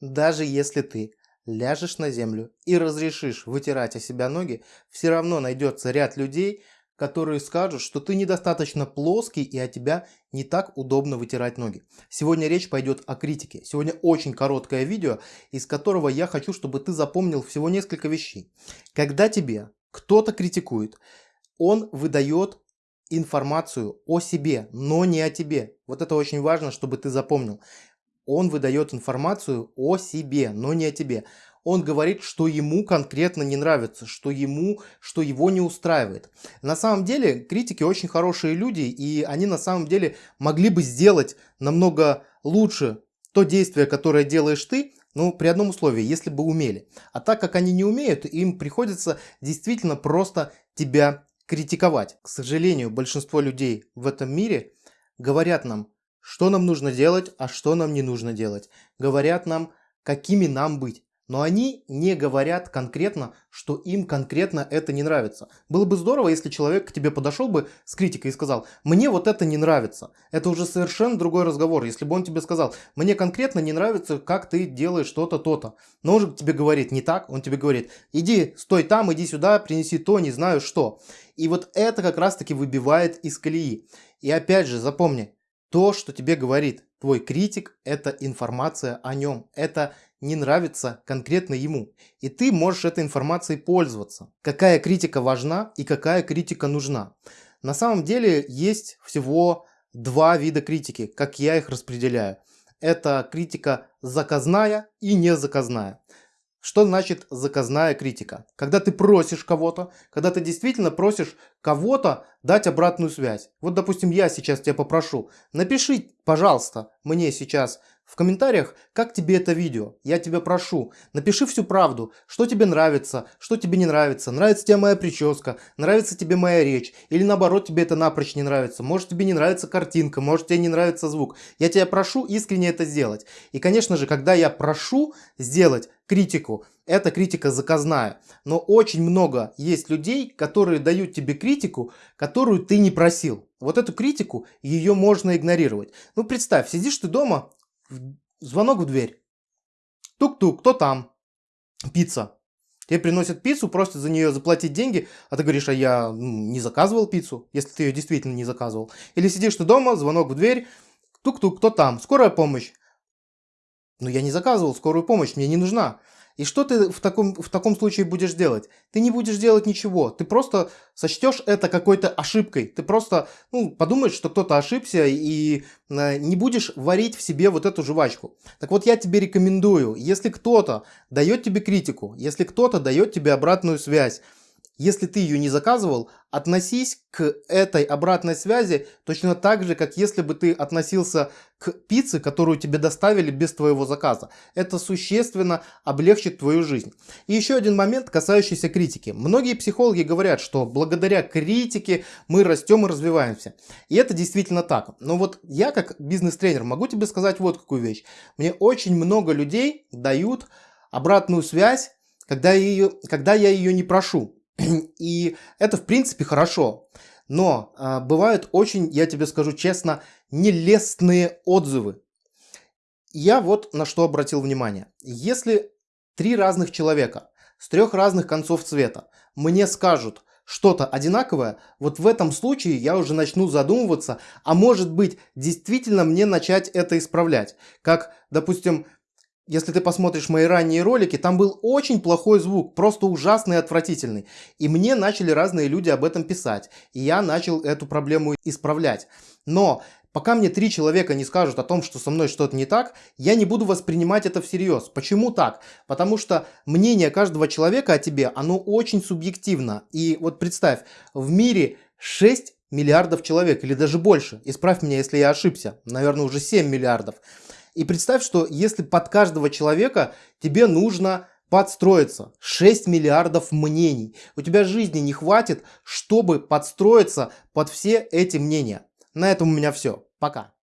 Даже если ты ляжешь на землю и разрешишь вытирать о себя ноги, все равно найдется ряд людей, которые скажут, что ты недостаточно плоский и от тебя не так удобно вытирать ноги. Сегодня речь пойдет о критике. Сегодня очень короткое видео, из которого я хочу, чтобы ты запомнил всего несколько вещей. Когда тебе кто-то критикует, он выдает информацию о себе, но не о тебе. Вот это очень важно, чтобы ты запомнил. Он выдает информацию о себе, но не о тебе. Он говорит, что ему конкретно не нравится, что ему, что его не устраивает. На самом деле критики очень хорошие люди, и они на самом деле могли бы сделать намного лучше то действие, которое делаешь ты, ну, при одном условии, если бы умели. А так как они не умеют, им приходится действительно просто тебя критиковать. К сожалению, большинство людей в этом мире говорят нам, что нам нужно делать, а что нам не нужно делать. Говорят нам, какими нам быть. Но они не говорят конкретно, что им конкретно это не нравится. Было бы здорово, если человек к тебе подошел бы с критикой и сказал, мне вот это не нравится. Это уже совершенно другой разговор. Если бы он тебе сказал, мне конкретно не нравится, как ты делаешь что-то, то-то. Но он же тебе говорит не так, он тебе говорит, иди, стой там, иди сюда, принеси то, не знаю что. И вот это как раз таки выбивает из колеи. И опять же, запомни, то, что тебе говорит твой критик, это информация о нем. Это не нравится конкретно ему. И ты можешь этой информацией пользоваться. Какая критика важна и какая критика нужна. На самом деле есть всего два вида критики, как я их распределяю. Это критика заказная и незаказная. Что значит заказная критика? Когда ты просишь кого-то, когда ты действительно просишь кого-то дать обратную связь. Вот, допустим, я сейчас тебя попрошу, напиши, пожалуйста, мне сейчас в комментариях, как тебе это видео. Я тебя прошу, напиши всю правду, что тебе нравится, что тебе не нравится. Нравится тебе моя прическа, нравится тебе моя речь. Или наоборот, тебе это напрочь не нравится. Может тебе не нравится картинка, может тебе не нравится звук. Я тебя прошу искренне это сделать. И конечно же, когда я прошу сделать критику, это критика заказная. Но очень много есть людей, которые дают тебе критику, которую ты не просил. Вот эту критику, ее можно игнорировать. Ну представь, сидишь ты дома, Звонок в дверь. Тук-тук, кто там? Пицца. Тебе приносят пиццу, просят за нее заплатить деньги, а ты говоришь, а я ну, не заказывал пиццу, если ты ее действительно не заказывал. Или сидишь ты дома, звонок в дверь, тук-тук, кто там? Скорая помощь. Ну я не заказывал скорую помощь, мне не нужна. И что ты в таком, в таком случае будешь делать? Ты не будешь делать ничего. Ты просто сочтешь это какой-то ошибкой. Ты просто ну, подумаешь, что кто-то ошибся и э, не будешь варить в себе вот эту жвачку. Так вот я тебе рекомендую, если кто-то дает тебе критику, если кто-то дает тебе обратную связь, если ты ее не заказывал, относись к этой обратной связи точно так же, как если бы ты относился к пицце, которую тебе доставили без твоего заказа. Это существенно облегчит твою жизнь. И еще один момент, касающийся критики. Многие психологи говорят, что благодаря критике мы растем и развиваемся. И это действительно так. Но вот я как бизнес-тренер могу тебе сказать вот какую вещь. Мне очень много людей дают обратную связь, когда, ее, когда я ее не прошу. И это в принципе хорошо. Но а, бывают очень, я тебе скажу честно, нелестные отзывы. Я вот на что обратил внимание. Если три разных человека с трех разных концов цвета мне скажут что-то одинаковое, вот в этом случае я уже начну задумываться, а может быть действительно мне начать это исправлять. Как, допустим, если ты посмотришь мои ранние ролики, там был очень плохой звук, просто ужасный и отвратительный. И мне начали разные люди об этом писать. И я начал эту проблему исправлять. Но пока мне три человека не скажут о том, что со мной что-то не так, я не буду воспринимать это всерьез. Почему так? Потому что мнение каждого человека о тебе, оно очень субъективно. И вот представь, в мире 6 миллиардов человек или даже больше. Исправь меня, если я ошибся. Наверное, уже 7 миллиардов. И представь, что если под каждого человека тебе нужно подстроиться. 6 миллиардов мнений. У тебя жизни не хватит, чтобы подстроиться под все эти мнения. На этом у меня все. Пока.